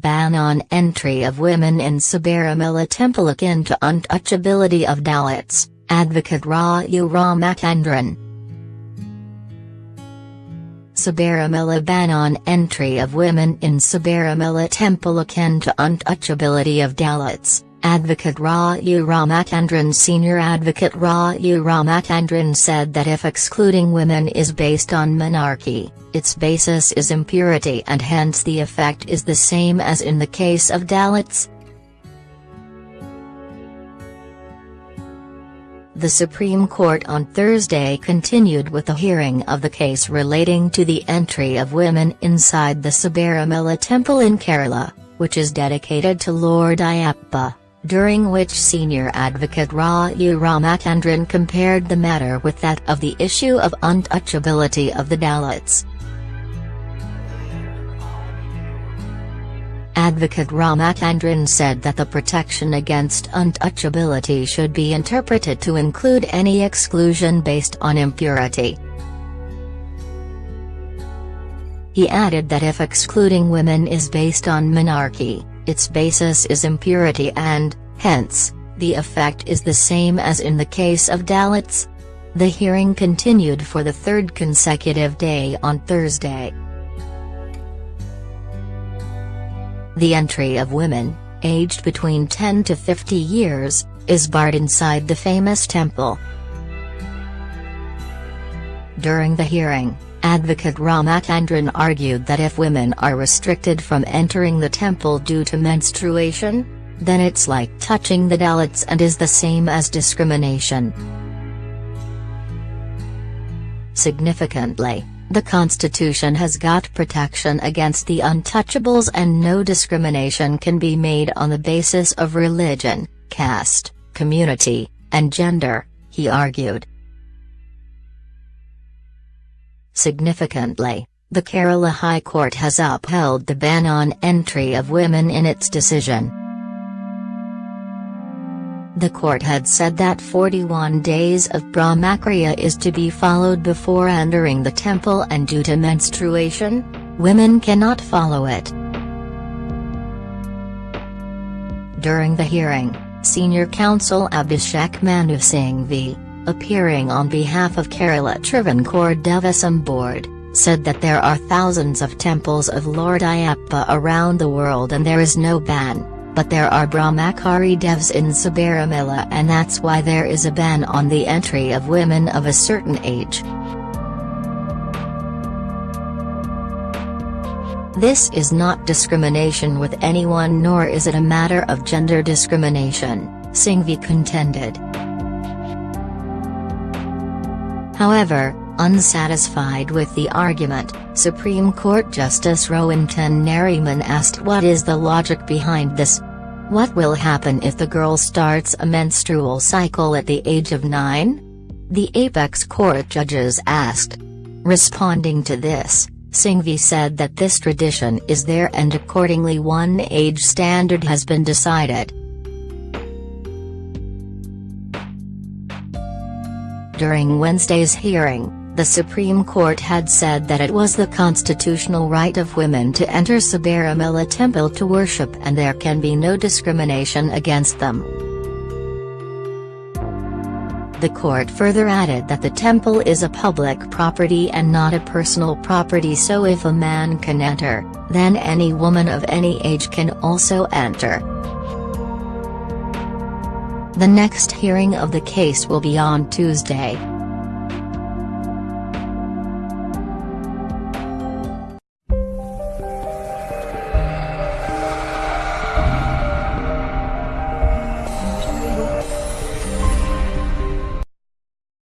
ban on entry of women in Sabarimala temple akin to untouchability of Dalits, advocate Raju Ramachandran. Sabarimala ban on entry of women in Sabarimala temple akin to untouchability of Dalits, Advocate Raju Ramachandran Senior Advocate Raju Ramachandran said that if excluding women is based on monarchy, its basis is impurity and hence the effect is the same as in the case of Dalits. The Supreme Court on Thursday continued with the hearing of the case relating to the entry of women inside the Sabarimala temple in Kerala, which is dedicated to Lord Ayyappa during which senior advocate Raju Ramachandran compared the matter with that of the issue of untouchability of the Dalits. Advocate Ramachandran said that the protection against untouchability should be interpreted to include any exclusion based on impurity. He added that if excluding women is based on monarchy, its basis is impurity and, hence, the effect is the same as in the case of Dalits. The hearing continued for the third consecutive day on Thursday. The entry of women, aged between 10 to 50 years, is barred inside the famous temple. During the hearing, Advocate Ramachandran argued that if women are restricted from entering the temple due to menstruation, then it's like touching the Dalits and is the same as discrimination. Significantly, the constitution has got protection against the untouchables and no discrimination can be made on the basis of religion, caste, community, and gender, he argued. Significantly, the Kerala High Court has upheld the ban on entry of women in its decision. The court had said that 41 days of Brahmacharya is to be followed before entering the temple and due to menstruation, women cannot follow it. During the hearing, senior counsel Abhishek Manu Singhvi, appearing on behalf of Kerala Travancore Devaswom Board, said that there are thousands of temples of Lord Ayyappa around the world and there is no ban, but there are Brahmachari devs in Sabarimala and that's why there is a ban on the entry of women of a certain age. This is not discrimination with anyone nor is it a matter of gender discrimination, Singhvi contended. However, unsatisfied with the argument, Supreme Court Justice Rohinton Nariman asked what is the logic behind this? What will happen if the girl starts a menstrual cycle at the age of 9? The apex court judges asked. Responding to this, Singhvi said that this tradition is there and accordingly one age standard has been decided. During Wednesday's hearing, the Supreme Court had said that it was the constitutional right of women to enter Sabarimala temple to worship and there can be no discrimination against them. The court further added that the temple is a public property and not a personal property so if a man can enter, then any woman of any age can also enter. The next hearing of the case will be on Tuesday.